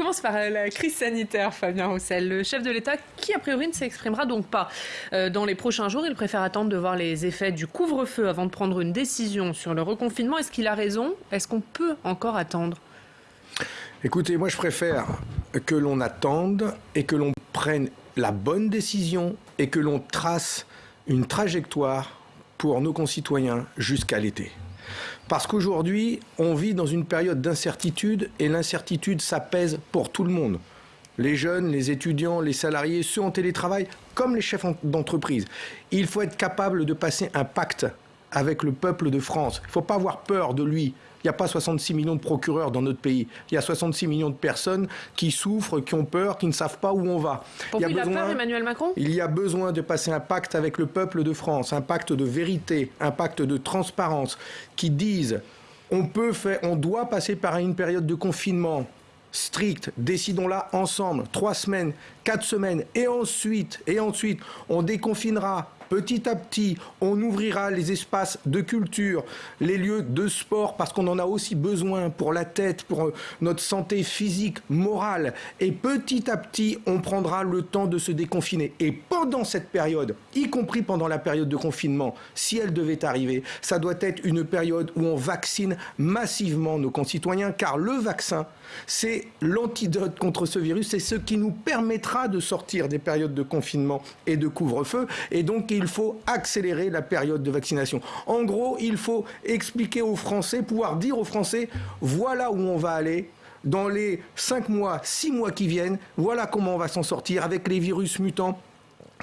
commence par la crise sanitaire, Fabien Roussel. Le chef de l'État, qui a priori ne s'exprimera donc pas dans les prochains jours, il préfère attendre de voir les effets du couvre-feu avant de prendre une décision sur le reconfinement. Est-ce qu'il a raison? Est-ce qu'on peut encore attendre? Écoutez, moi je préfère que l'on attende et que l'on prenne la bonne décision et que l'on trace une trajectoire pour nos concitoyens jusqu'à l'été. Parce qu'aujourd'hui, on vit dans une période d'incertitude et l'incertitude, ça pèse pour tout le monde. Les jeunes, les étudiants, les salariés, ceux en télétravail, comme les chefs d'entreprise. Il faut être capable de passer un pacte avec le peuple de France. Il ne faut pas avoir peur de lui. Il n'y a pas 66 millions de procureurs dans notre pays. Il y a 66 millions de personnes qui souffrent, qui ont peur, qui ne savent pas où on va. il, y a, besoin, peur, Emmanuel Macron? Il y a besoin de passer un pacte avec le peuple de France, un pacte de vérité, un pacte de transparence, qui dise on peut faire, on doit passer par une période de confinement strict, décidons-la ensemble, trois semaines, quatre semaines, et ensuite, et ensuite, on déconfinera Petit à petit, on ouvrira les espaces de culture, les lieux de sport, parce qu'on en a aussi besoin pour la tête, pour euh, notre santé physique, morale. Et petit à petit, on prendra le temps de se déconfiner. Et pendant cette période, y compris pendant la période de confinement, si elle devait arriver, ça doit être une période où on vaccine massivement nos concitoyens, car le vaccin, c'est l'antidote contre ce virus, c'est ce qui nous permettra de sortir des périodes de confinement et de couvre-feu. Et donc, faut accélérer la période de vaccination. En gros, il faut expliquer aux Français, pouvoir dire aux Français, voilà où on va aller, dans les 5 mois, 6 mois qui viennent, voilà comment on va s'en sortir avec les virus mutants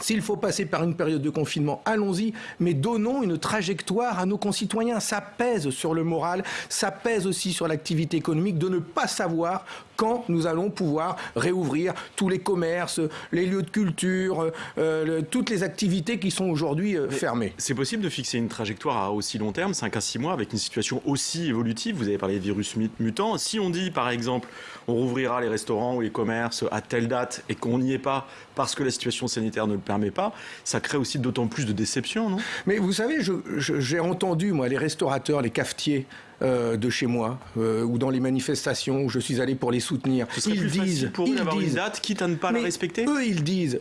s'il faut passer par une période de confinement, allons-y, mais donnons une trajectoire à nos concitoyens. Ça pèse sur le moral, ça pèse aussi sur l'activité économique de ne pas savoir quand nous allons pouvoir réouvrir tous les commerces, les lieux de culture, euh, toutes les activités qui sont aujourd'hui euh, fermées. C'est possible de fixer une trajectoire à aussi long terme, 5 à 6 mois, avec une situation aussi évolutive? Vous avez parlé de virus mutants. Si on dit, par exemple, on rouvrira les restaurants ou les commerces à telle date et qu'on n'y est pas parce que la situation sanitaire ne le permet pas, ça crée aussi d'autant plus de déception, non? Mais vous savez, j'ai entendu, moi, les restaurateurs, les cafetiers euh, de chez moi, euh, ou dans les manifestations où je suis allé pour les soutenir. Ce ils plus disent, pour eux une date, quitte à ne pas la respecter Eux, ils disent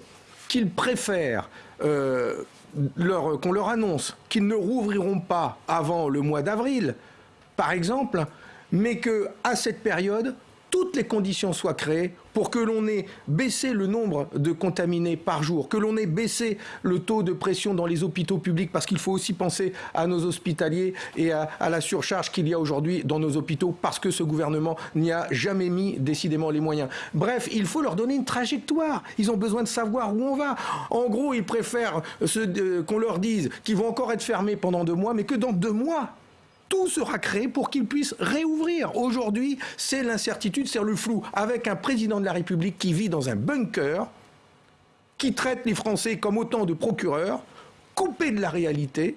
qu'ils préfèrent euh, qu'on leur annonce qu'ils ne rouvriront pas avant le mois d'avril, par exemple, mais que à cette période, toutes les conditions soient créées pour que l'on ait baissé le nombre de contaminés par jour, que l'on ait baissé le taux de pression dans les hôpitaux publics, parce qu'il faut aussi penser à nos hospitaliers et à, la surcharge qu'il y a aujourd'hui dans nos hôpitaux, parce que ce gouvernement n'y a jamais mis décidément les moyens. Bref, il faut leur donner une trajectoire. Ils ont besoin de savoir où on va. En gros, ils préfèrent qu'on leur dise qu'ils vont encore être fermés pendant deux mois, mais que dans deux mois, tout sera créé pour qu'ils puissent réouvrir. Aujourd'hui, c'est l'incertitude, c'est le flou, avec un président de la République qui vit dans un bunker, qui traite les Français comme autant de procureurs, coupés de la réalité,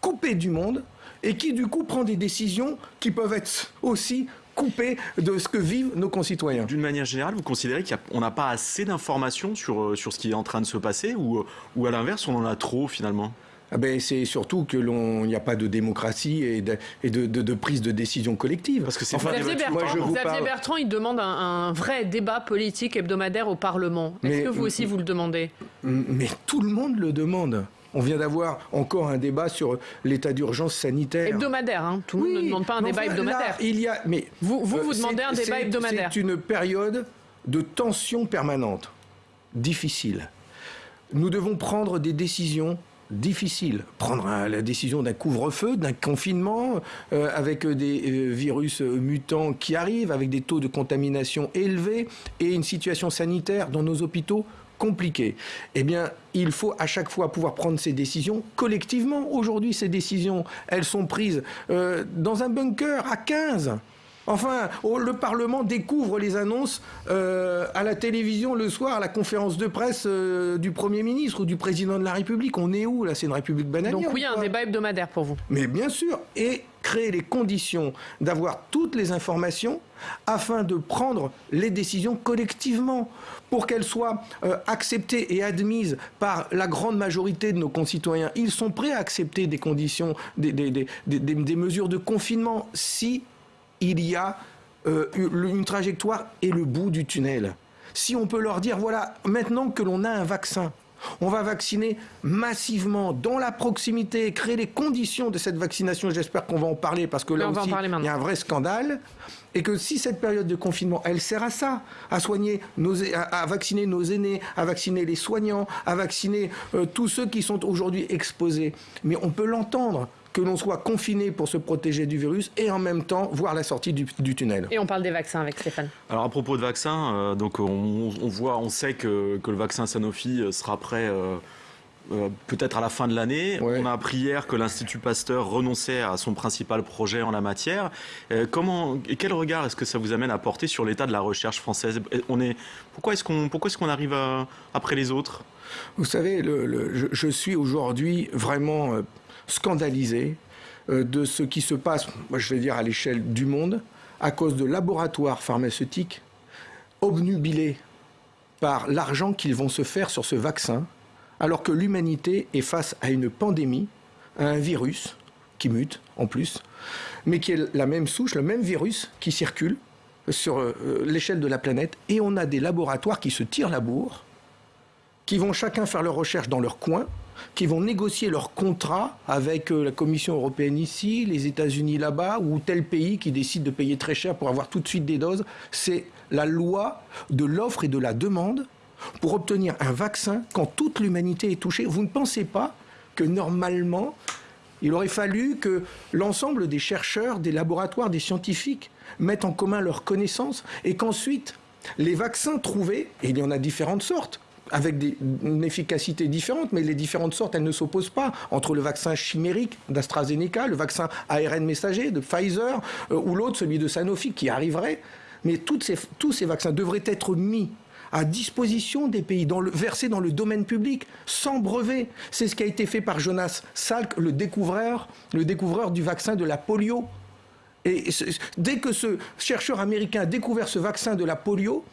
coupés du monde, et qui du coup prend des décisions qui peuvent être aussi coupées de ce que vivent nos concitoyens. D'une manière générale, vous considérez qu'on n'a pas assez d'informations sur, euh, sur ce qui est en train de se passer ou, euh, ou à l'inverse, on en a trop finalement? Ah ben, c'est surtout que l'on n'y a pas de démocratie et, de, et de, prise de décision collective. Parce que c'est Xavier, Bertrand, Xavier Bertrand, il demande un, vrai débat politique hebdomadaire au Parlement. Est-ce que vous aussi vous le demandez? Mais tout le monde le demande. On vient d'avoir encore un débat sur l'état d'urgence sanitaire. Hebdomadaire, hein tout le monde ne demande pas un débat hebdomadaire. il y a, mais vous, vous, vous demandez un débat hebdomadaire. C'est une période de tension permanente, difficile. Nous devons prendre des décisions difficile. Prendre la décision d'un couvre-feu, d'un confinement, euh, avec des euh, virus mutants qui arrivent, avec des taux de contamination élevés et une situation sanitaire dans nos hôpitaux compliquée. Eh bien, il faut à chaque fois pouvoir prendre ces décisions collectivement. Aujourd'hui, ces décisions, elles sont prises euh, dans un bunker à 15. Enfin, le Parlement découvre les annonces euh, à la télévision le soir, à la conférence de presse euh, du Premier ministre ou du Président de la République. On est où là? C'est une République bananière. Donc oui, un débat hebdomadaire pour vous. Mais bien sûr. Et créer les conditions d'avoir toutes les informations afin de prendre les décisions collectivement pour qu'elles soient euh, acceptées et admises par la grande majorité de nos concitoyens. Ils sont prêts à accepter des conditions, des, des mesures de confinement si il y a euh, une trajectoire et le bout du tunnel. Si on peut leur dire, voilà, maintenant que l'on a un vaccin, on va vacciner massivement dans la proximité, créer les conditions de cette vaccination. J'espère qu'on va en parler parce que là aussi, il y a un vrai scandale. Et que si cette période de confinement, elle sert à ça, à soigner, nos, à, vacciner nos aînés, à vacciner les soignants, à vacciner euh, tous ceux qui sont aujourd'hui exposés. Mais on peut l'entendre que l'on soit confiné pour se protéger du virus et en même temps voir la sortie du, tunnel. Et on parle des vaccins avec Stéphane. Alors à propos de vaccins, euh, donc on, voit, on sait que, le vaccin Sanofi euh, sera prêt. Euh, peut-être à la fin de l'année. On a appris hier que l'Institut Pasteur renonçait à son principal projet en la matière. comment et quel regard est-ce que ça vous amène à porter sur l'état de la recherche française? On est pourquoi est-ce qu'on pourquoi est-ce qu'on arrive après les autres? Vous savez, le, je, suis aujourd'hui vraiment euh, de ce qui se passe, je vais dire à l'échelle du monde, à cause de laboratoires pharmaceutiques obnubilés par l'argent qu'ils vont se faire sur ce vaccin, alors que l'humanité est face à une pandémie, à un virus qui mute en plus, mais qui est la même souche, le même virus qui circule sur euh, l'échelle de la planète, et on a des laboratoires qui se tirent la bourre, qui vont chacun faire leurs recherches dans leur coin, qui vont négocier leur contrat avec euh, la Commission européenne ici, les États-Unis là-bas, ou tel pays qui décide de payer très cher pour avoir tout de suite des doses. C'est la loi de l'offre et de la demande pour obtenir un vaccin quand toute l'humanité est touchée. Vous ne pensez pas que normalement, il aurait fallu que l'ensemble des chercheurs, des laboratoires, des scientifiques mettent en commun leurs connaissances et qu'ensuite les vaccins trouvés, et il y en a différentes sortes, avec une efficacité différente, mais les différentes sortes, elles ne s'opposent pas entre le vaccin chimérique d'AstraZeneca, le vaccin ARN messager de Pfizer, euh, ou l'autre, celui de Sanofi, qui arriverait. Mais tous ces vaccins devraient être mis à disposition des pays, versés dans le domaine public, sans brevet. C'est ce qui a été fait par Jonas Salk, le découvreur, le découvreur du vaccin de la polio. Et dès que ce chercheur américain a découvert ce vaccin de la polio,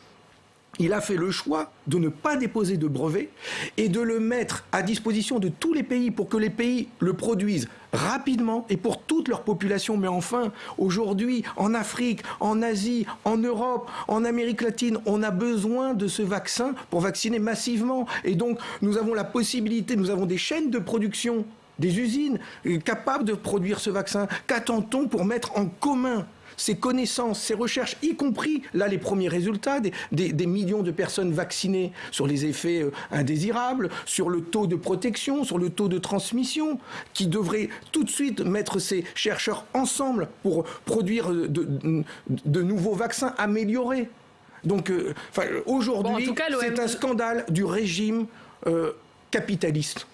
il a fait le choix de ne pas déposer de brevet et de le mettre à disposition de tous les pays pour que les pays le produisent rapidement et pour toute leur population. Mais enfin, aujourd'hui, en Afrique, en Asie, en Europe, en Amérique latine, on a besoin de ce vaccin pour vacciner massivement. Et donc, nous avons la possibilité, nous avons des chaînes de production, des usines capables de produire ce vaccin. Qu'attend-on pour mettre en commun ces connaissances, ces recherches, y compris là les premiers résultats des, millions de personnes vaccinées sur les effets euh, indésirables, sur le taux de protection, sur le taux de transmission, qui devraient tout de suite mettre ces chercheurs ensemble pour produire euh, de, nouveaux vaccins améliorés. Donc euh, aujourd'hui, c'est un scandale du régime capitaliste.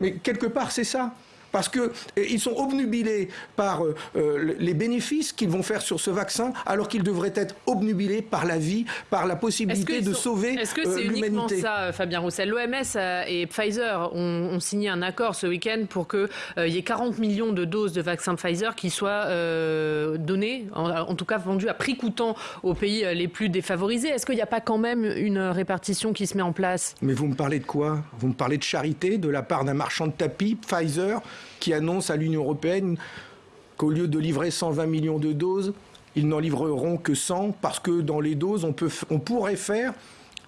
Mais quelque part, c'est ça parce qu'ils euh, sont obnubilés par euh, euh, les bénéfices qu'ils vont faire sur ce vaccin, alors qu'ils devraient être obnubilés par la vie, par la possibilité de sauver l'humanité. Est-ce que c'est uniquement ça, Fabien Roussel? L'OMS et Pfizer ont, signé un accord ce week-end pour qu'il y ait 40 millions de doses de vaccins Pfizer qui soient données, en, tout cas vendues à prix coûtant aux pays les plus défavorisés. Est-ce qu'il n'y a pas quand même une répartition qui se met en place? Mais vous me parlez de quoi? Vous me parlez de charité de la part d'un marchand de tapis, Pfizer qui annonce à l'Union européenne qu'au lieu de livrer 120 millions de doses, ils n'en livreront que 100 parce que dans les doses, on, pourrait faire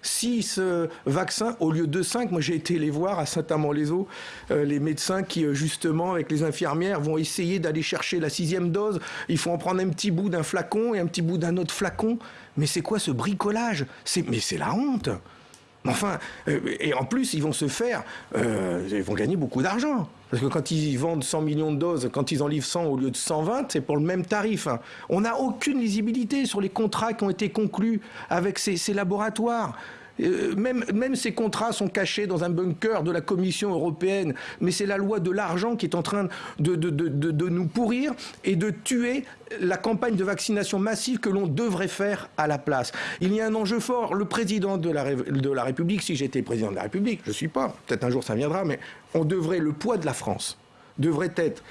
6 vaccins au lieu de 5. Moi, j'ai été les voir à Saint-Amand-les-Eaux, euh, les médecins qui, euh, justement, avec les infirmières, vont essayer d'aller chercher la sixième dose. Il faut en prendre un petit bout d'un flacon et un petit bout d'un autre flacon. Mais c'est quoi ce bricolage? Mais c'est la honte Enfin, euh, et en plus, ils vont se faire, euh, ils vont gagner beaucoup d'argent. Parce que quand ils vendent 100 millions de doses, quand ils en livrent 100 au lieu de 120, c'est pour le même tarif. Hein. On n'a aucune lisibilité sur les contrats qui ont été conclus avec ces laboratoires. Euh, même, ces contrats sont cachés dans un bunker de la Commission européenne, mais c'est la loi de l'argent qui est en train de, nous pourrir et de tuer la campagne de vaccination massive que l'on devrait faire à la place. Il y a un enjeu fort. Le président de la, République, si j'étais président de la République, je ne suis pas, peut-être un jour ça viendra, mais on devrait, le poids de la France devrait être,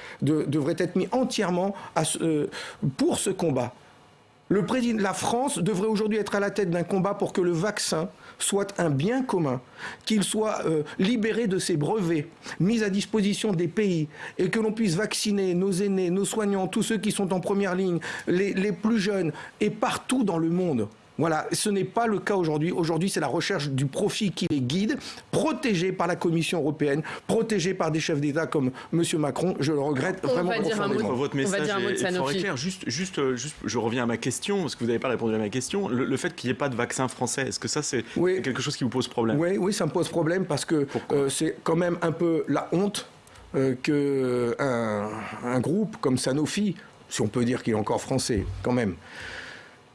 mis entièrement euh, pour ce combat Le président, la France devrait aujourd'hui être à la tête d'un combat pour que le vaccin soit un bien commun, qu'il soit euh, libéré de ses brevets, mis à disposition des pays, et que l'on puisse vacciner nos aînés, nos soignants, tous ceux qui sont en première ligne, les plus jeunes, et partout dans le monde. Voilà, ce n'est pas le cas aujourd'hui. Aujourd'hui, c'est la recherche du profit qui les guide, protégée par la Commission européenne, protégée par des chefs d'État comme M. Macron. Je le regrette on vraiment va dire un mot, Votre message est, clair. Juste, juste, juste, je reviens à ma question, parce que vous n'avez pas répondu à ma question. Le, fait qu'il n'y ait pas de vaccin français, est-ce que ça, c'est quelque chose qui vous pose problème? Oui, oui, ça me pose problème parce que euh, c'est quand même un peu la honte euh, qu'un un groupe comme Sanofi, si on peut dire qu'il est encore français, quand même,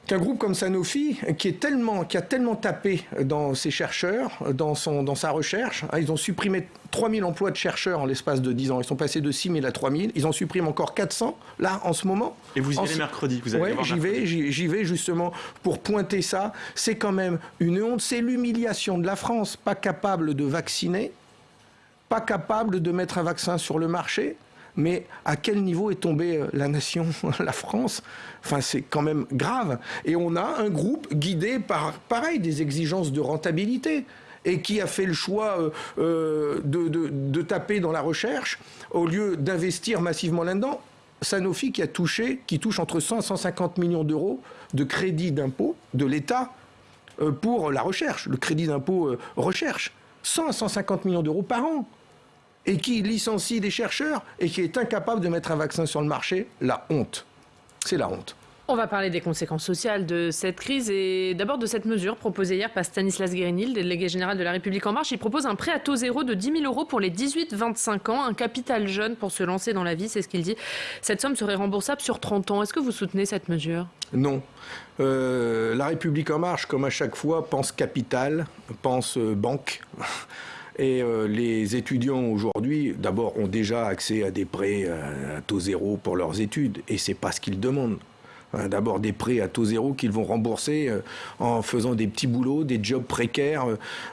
qu'un groupe comme Sanofi, qui, est tellement, qui a tellement tapé dans ses chercheurs, dans, son, dans sa recherche, hein, ils ont supprimé 3000 emplois de chercheurs en l'espace de 10 ans. Ils sont passés de 6000 à 3000. Ils en suppriment encore 400, là, en ce moment. Et vous y allez mercredi vous Oui, j'y vais, j'y vais justement pour pointer ça. C'est quand même une honte. C'est l'humiliation de la France, pas capable de vacciner, pas capable de mettre un vaccin sur le marché mais à quel niveau est tombée euh, la nation, la France? Enfin, c'est quand même grave. Et on a un groupe guidé par, pareil, des exigences de rentabilité et qui a fait le choix euh, euh, de, taper dans la recherche au lieu d'investir massivement là-dedans. Sanofi qui a touché, qui touche entre 100 et 150 millions d'euros de crédit d'impôt de l'État pour la recherche, le crédit d'impôt recherche. 100 à 150 millions d'euros par an et qui licencie des chercheurs et qui est incapable de mettre un vaccin sur le marché, la honte. C'est la honte. On va parler des conséquences sociales de cette crise et d'abord de cette mesure proposée hier par Stanislas Guérinil, délégué général de la République En Marche. Il propose un prêt à taux zéro de 10 000 euros pour les 18-25 ans, un capital jeune pour se lancer dans la vie, c'est ce qu'il dit. Cette somme serait remboursable sur 30 ans. Est-ce que vous soutenez cette mesure? Non. Euh, la République En Marche, comme à chaque fois, pense capital, pense euh, banque. Et euh, les étudiants aujourd'hui, d'abord, ont déjà accès à des prêts à taux zéro pour leurs études, et c'est pas ce qu'ils demandent. Hein, d'abord des prêts à taux zéro qu'ils vont rembourser euh, en faisant des petits boulots, des jobs précaires,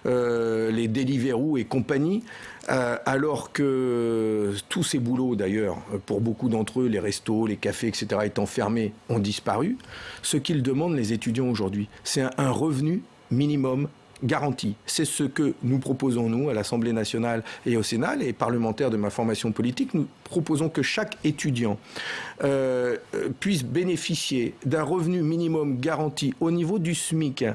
euh, les Deliveroo et compagnie. alors que tous ces boulots, d'ailleurs, pour beaucoup d'entre eux, les restos, les cafés, etc., étant fermés, ont disparu. Ce qu'ils demandent, les étudiants aujourd'hui, c'est un revenu minimum garantie. C'est ce que nous proposons, nous, à l'Assemblée nationale et au Sénat, les parlementaires de ma formation politique. Nous proposons que chaque étudiant euh, puisse bénéficier d'un revenu minimum garanti au niveau du SMIC,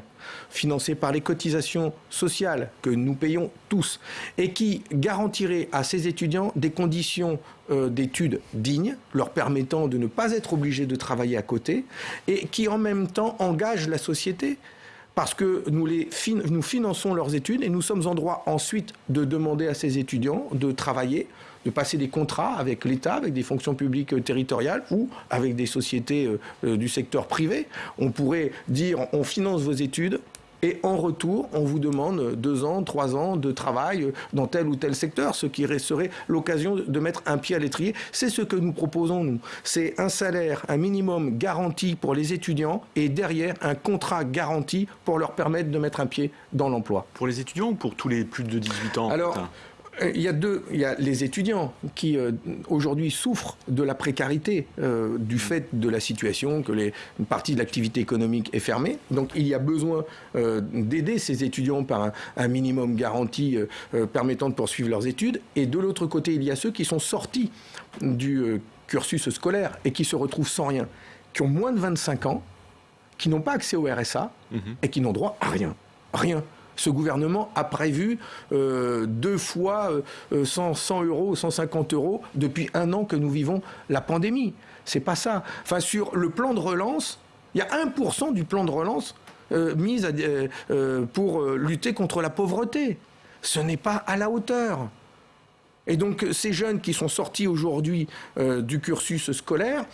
financé par les cotisations sociales que nous payons tous, et qui garantirait à ces étudiants des conditions euh, d'études dignes, leur permettant de ne pas être obligés de travailler à côté, et qui en même temps engage la société parce que nous, les nous finançons leurs études et nous sommes en droit ensuite de demander à ces étudiants de travailler, de passer des contrats avec l'État, avec des fonctions publiques euh, territoriales ou avec des sociétés euh, euh, du secteur privé. On pourrait dire on finance vos études, et en retour, on vous demande deux ans, trois ans de travail dans tel ou tel secteur, ce qui serait l'occasion de mettre un pied à l'étrier. C'est ce que nous proposons, nous. C'est un salaire, un minimum garanti pour les étudiants et derrière un contrat garanti pour leur permettre de mettre un pied dans l'emploi. Pour les étudiants ou pour tous les plus de 18 ans Alors, il y a deux, il y a les étudiants qui euh, aujourd'hui souffrent de la précarité euh, du fait de la situation que les, une partie de l'activité économique est fermée. Donc il y a besoin d'aider ces étudiants par un, minimum garanti permettant de poursuivre leurs études. Et de l'autre côté, il y a ceux qui sont sortis du cursus scolaire et qui se retrouvent sans rien, qui ont moins de 25 ans, qui n'ont pas accès au RSA mhm. et qui n'ont droit à rien. Rien ce gouvernement a prévu euh, deux fois 100, euh, euros, 150 euros depuis un an que nous vivons la pandémie. C'est pas ça. Enfin, sur le plan de relance, il y a 1% du plan de relance euh, mis pour lutter contre la pauvreté. Ce n'est pas à la hauteur. Et donc, ces jeunes qui sont sortis aujourd'hui du cursus scolaire,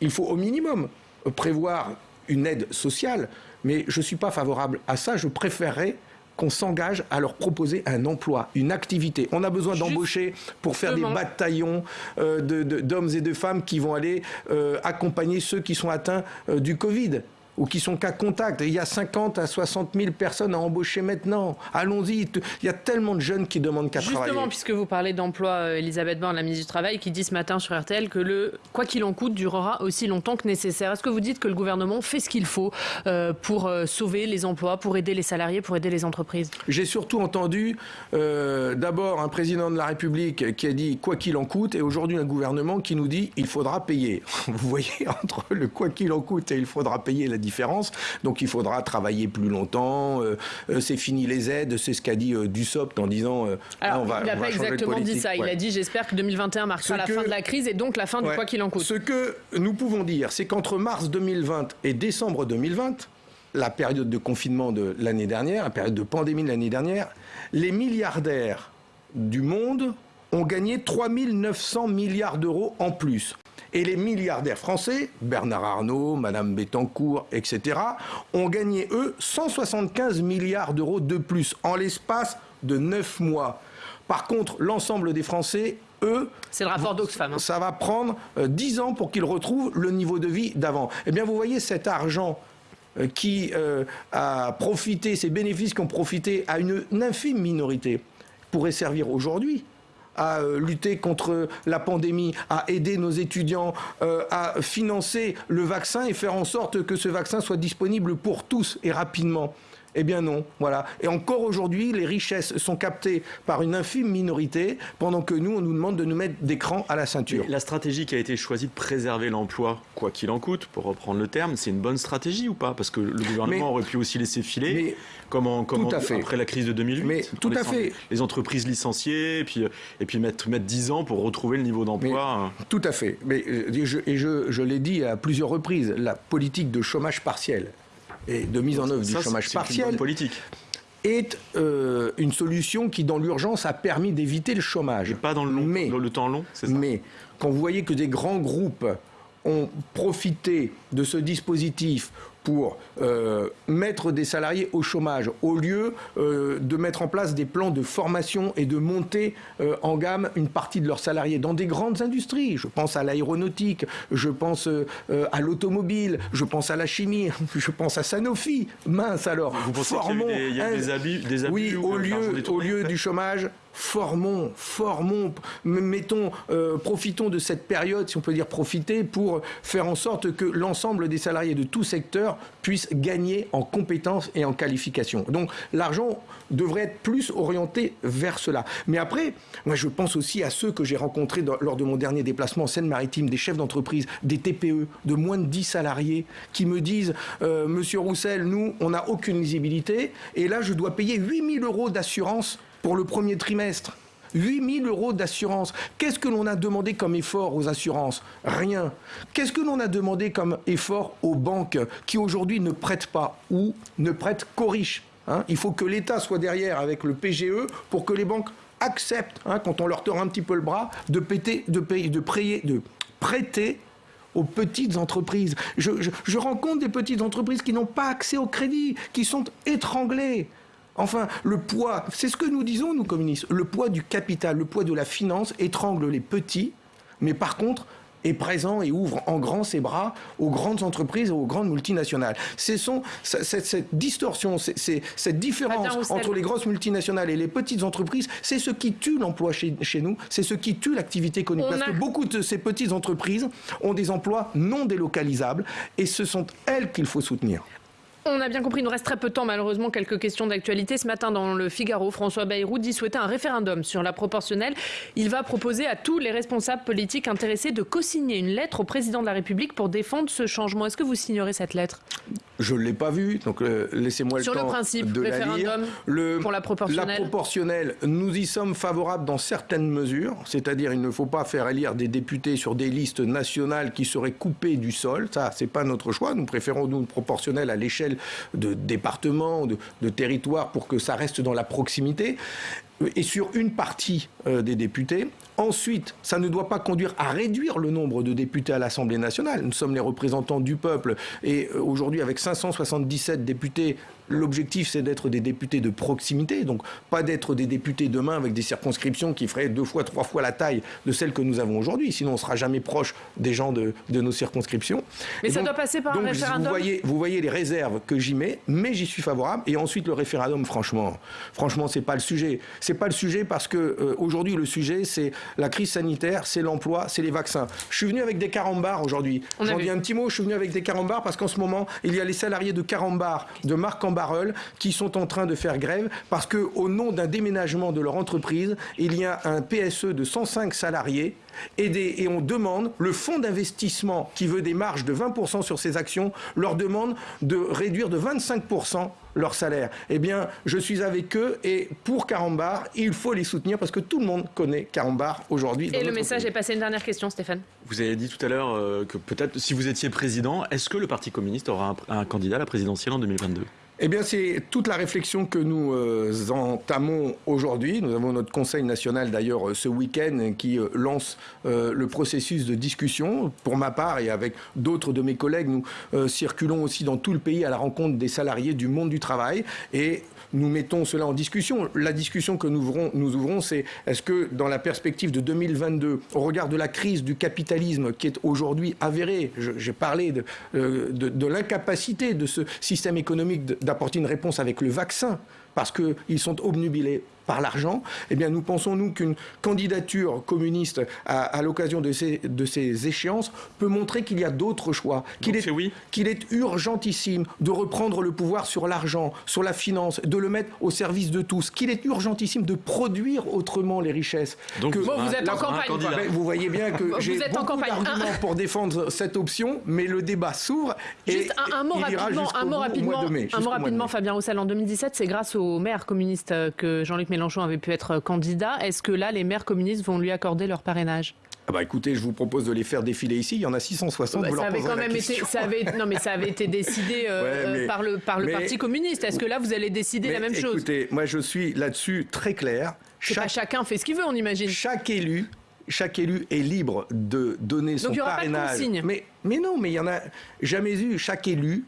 il faut au minimum prévoir une aide sociale. Mais je ne suis pas favorable à ça. Je préférerais qu'on s'engage à leur proposer un emploi, une activité. On a besoin d'embaucher pour faire des bataillons euh, d'hommes et de femmes qui vont aller euh, accompagner ceux qui sont atteints euh, du Covid. Ou qui sont cas contact. il y a 50 à 60 000 personnes à embaucher maintenant. Allons-y. Il y a tellement de jeunes qui demandent qu'à travailler. Justement, puisque vous parlez d'emploi, euh, Elisabeth Borne, la ministre du Travail, qui dit ce matin sur RTL que le quoi qu'il en coûte durera aussi longtemps que nécessaire. Est-ce que vous dites que le gouvernement fait ce qu'il faut euh, pour euh, sauver les emplois, pour aider les salariés, pour aider les entreprises? J'ai surtout entendu d'abord un président de la République qui a dit quoi qu'il en coûte et aujourd'hui un gouvernement qui nous dit il faudra payer. Vous voyez, entre le quoi qu'il en coûte et il faudra payer la différence. Donc il faudra travailler plus longtemps. Euh, euh, c'est fini les aides. C'est ce qu'a dit euh, Dussopt en disant. Alors, on va, il n'a pas exactement dit ça. Il a dit j'espère que 2021 marquera la fin de la crise et donc la fin du quoi qu'il en coûte. Ce que nous pouvons dire, c'est qu'entre mars 2020 et décembre 2020, la période de confinement de l'année dernière, la période de pandémie de l'année dernière, les milliardaires du monde ont gagné 3 900 milliards d'euros en plus. Et les milliardaires français, Bernard Arnault, Madame Bettencourt, etc., ont gagné, eux, 175 milliards d'euros de plus en l'espace de 9 mois. Par contre, l'ensemble des Français, eux, c'est le rapport d'Oxfam. Hein. Ça va prendre 10 euh, ans pour qu'ils retrouvent le niveau de vie d'avant. Eh bien, vous voyez cet argent euh, qui euh, a profité, ces bénéfices qui ont profité à une infime minorité, pourrait servir aujourd'hui à euh, lutter contre la pandémie, à aider nos étudiants, euh, à financer le vaccin et faire en sorte que ce vaccin soit disponible pour tous et rapidement. Eh bien non, voilà. Et encore aujourd'hui, les richesses sont captées par une infime minorité, pendant que nous, on nous demande de nous mettre des crans à la ceinture. la stratégie qui a été choisie de préserver l'emploi, quoi qu'il en coûte, pour reprendre le terme, c'est une bonne stratégie ou pas? Parce que le gouvernement aurait pu aussi laisser filer, comme, après la crise de 2008. Mais tout à fait. Les entreprises licenciées, et puis, et puis mettre, mettre 10 ans pour retrouver le niveau d'emploi. Tout à fait. Mais, euh, et je, et je, je l'ai dit à plusieurs reprises, la politique de chômage partiel et de mise en œuvre du chômage partiel politique est euh, une solution qui, dans l'urgence, a permis d'éviter le chômage. pas dans le, long, mais, dans le temps long, c'est ça Mais quand vous voyez que des grands groupes ont profité de ce dispositif pour euh, mettre des salariés au chômage, au lieu euh, de mettre en place des plans de formation et de monter euh, en gamme une partie de leurs salariés dans des grandes industries. Je pense à l'aéronautique, je pense à l'automobile, je pense à la chimie, je pense à Sanofi. Mince alors, Vous pensez formons. Il y a des, abus, des abus Oui, au lieu, au lieu du chômage, formons, formons, mettons, profitons de cette période, si on peut dire profiter, pour faire en sorte que l'ensemble des salariés de tout secteur puissent gagner en compétences et en qualification. Donc l'argent devrait être plus orienté vers cela. Mais après, moi je pense aussi à ceux que j'ai rencontrés lors de mon dernier déplacement en Seine-Maritime, des chefs d'entreprise, des TPE de moins de 10 salariés, qui me disent euh, Monsieur Roussel, nous, on n'a aucune lisibilité, et là je dois payer 8000 euros d'assurance pour le premier trimestre. 8 000 euros d'assurance. Qu'est-ce que l'on a demandé comme effort aux assurances? Rien. Qu'est-ce que l'on a demandé comme effort aux banques qui aujourd'hui ne prêtent pas ou ne prêtent qu'aux riches hein? Il faut que l'État soit derrière avec le PGE pour que les banques acceptent, hein, quand on leur tord un petit peu le bras, de, péter, de, payer, de, prêter aux petites entreprises. Je rencontre des petites entreprises qui n'ont pas accès au crédit, qui sont étranglées. Enfin, le poids, c'est ce que nous disons, nous communistes, le poids du capital, le poids de la finance étrangle les petits, mais par contre, est présent et ouvre en grand ses bras aux grandes entreprises et aux grandes multinationales. C'est cette, cette, distorsion, cette différence entre les grosses multinationales et les petites entreprises, c'est ce qui tue l'emploi chez, nous, c'est ce qui tue l'activité économique. Parce que beaucoup de ces petites entreprises ont des emplois non délocalisables et ce sont elles qu'il faut soutenir. On a bien compris, il nous reste très peu de temps, malheureusement, quelques questions d'actualité. Ce matin, dans le Figaro, François Bayrou dit souhaiter un référendum sur la proportionnelle. Il va proposer à tous les responsables politiques intéressés de co-signer une lettre au président de la République pour défendre ce changement. Est-ce que vous signerez cette lettre? Je ne l'ai pas vu, donc euh, laissez-moi le temps le principe, de référendum Le, pour la proportionnelle. La proportionnelle, nous y sommes favorables dans certaines mesures, c'est-à-dire il ne faut pas faire élire des députés sur des listes nationales qui seraient coupées du sol. Ça, c'est pas notre choix. Nous préférons nous une proportionnelle à l'échelle de départements, de, territoires, pour que ça reste dans la proximité. Et sur une partie euh, des députés. Ensuite, ça ne doit pas conduire à réduire le nombre de députés à l'Assemblée nationale. Nous sommes les représentants du peuple et euh, aujourd'hui, avec 577 députés, l'objectif c'est d'être des députés de proximité, donc pas d'être des députés demain avec des circonscriptions qui feraient deux fois, trois fois la taille de celles que nous avons aujourd'hui. Sinon, on ne sera jamais proche des gens de, nos circonscriptions. Mais ça doit passer par un référendum. Vous voyez, vous voyez les réserves que j'y mets, mais j'y suis favorable. Et ensuite, le référendum, franchement, franchement, c'est pas le sujet. C'est pas le sujet parce que euh, aujourd'hui, le sujet, c'est la crise sanitaire, c'est l'emploi, c'est les vaccins. Je suis venu avec des carambars aujourd'hui. J'en dis un petit mot, je suis venu avec des carambars parce qu'en ce moment, il y a les salariés de carambar de Marc en qui sont en train de faire grève parce qu'au nom d'un déménagement de leur entreprise, il y a un PSE de 105 salariés et, et, on demande, le fonds d'investissement qui veut des marges de 20% sur ses actions, leur demande de réduire de 25% leur salaire. Eh bien, je suis avec eux et pour Carambar, il faut les soutenir parce que tout le monde connaît Carambar aujourd'hui. Et le message est passé. Une dernière question, Stéphane. Vous avez dit tout à l'heure euh, que peut-être si vous étiez président, est-ce que le Parti communiste aura un candidat à la présidentielle en 2022 eh bien, c'est toute la réflexion que nous euh, entamons aujourd'hui. Nous avons notre Conseil national, d'ailleurs, euh, ce week-end, qui euh, lance le processus de discussion. Pour ma part, et avec d'autres de mes collègues, nous circulons aussi dans tout le pays à la rencontre des salariés du monde du travail. Et nous mettons cela en discussion. La discussion que nous ouvrons, c'est est-ce que dans la perspective de 2022, au regard de la crise du capitalisme qui est aujourd'hui avérée, j'ai parlé de, de, de l'incapacité de ce système économique d'apporter une réponse avec le vaccin, parce qu'ils sont obnubilés par l'argent, eh bien nous pensons, nous, qu'une candidature communiste à, l'occasion de ces, de ces échéances peut montrer qu'il y a d'autres choix, qu'il est, oui. qu'il est urgentissime de reprendre le pouvoir sur l'argent, sur la finance, de le mettre au service de tous, qu'il est urgentissime de produire autrement les richesses. Donc vous êtes en campagne. Vous voyez bien que j'ai beaucoup d'arguments pour défendre cette option, mais le débat s'ouvre. Juste un, mot rapidement, un mot rapidement, un mot rapidement Fabien Roussel. En 2017, c'est grâce au maire communiste que Jean-Luc Mélenchon Mélenchon avait pu être candidat. Est-ce que là, les maires communistes vont lui accorder leur parrainage? Ah bah écoutez, je vous propose de les faire défiler ici. Il y en a 660. Bah, ça avait quand même été, ça avait, non mais ça avait été décidé euh, par le par le Parti communiste. Est-ce que là vous allez décider la même chose? Écoutez, moi je suis là-dessus très clair. Chaque, chacun fait ce qu'il veut, on imagine. Chaque élu chaque élu est libre de donner son parrainage. mais, mais non, mais il y en a jamais eu. Chaque élu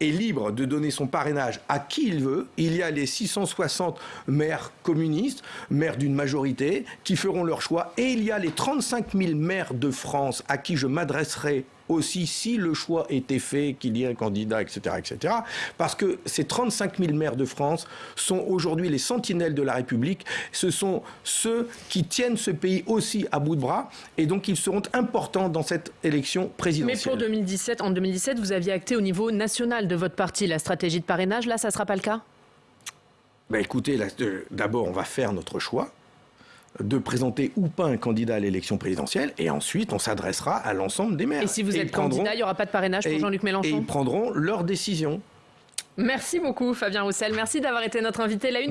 est libre de donner son parrainage à qui il veut. Il y a les 660 maires communistes, maires d'une majorité, qui feront leur choix. Et il y a les 35 000 maires de France à qui je m'adresserai aussi si le choix était fait, qu'il y ait un candidat, etc., etc. Parce que ces 35 000 maires de France sont aujourd'hui les sentinelles de la République. Ce sont ceux qui tiennent ce pays aussi à bout de bras. Et donc, ils seront importants dans cette élection présidentielle. Mais pour 2017, en 2017, vous aviez acté au niveau national de votre parti la stratégie de parrainage. Là, ça ne sera pas le cas? Ben écoutez, d'abord, on va faire notre choix de présenter ou pas un candidat à l'élection présidentielle, et ensuite on s'adressera à l'ensemble des maires. Et si vous êtes candidat, il n'y aura pas de parrainage pour Jean-Luc Mélenchon Et ils prendront leur décision. Merci beaucoup Fabien Roussel, merci d'avoir été notre invité. La une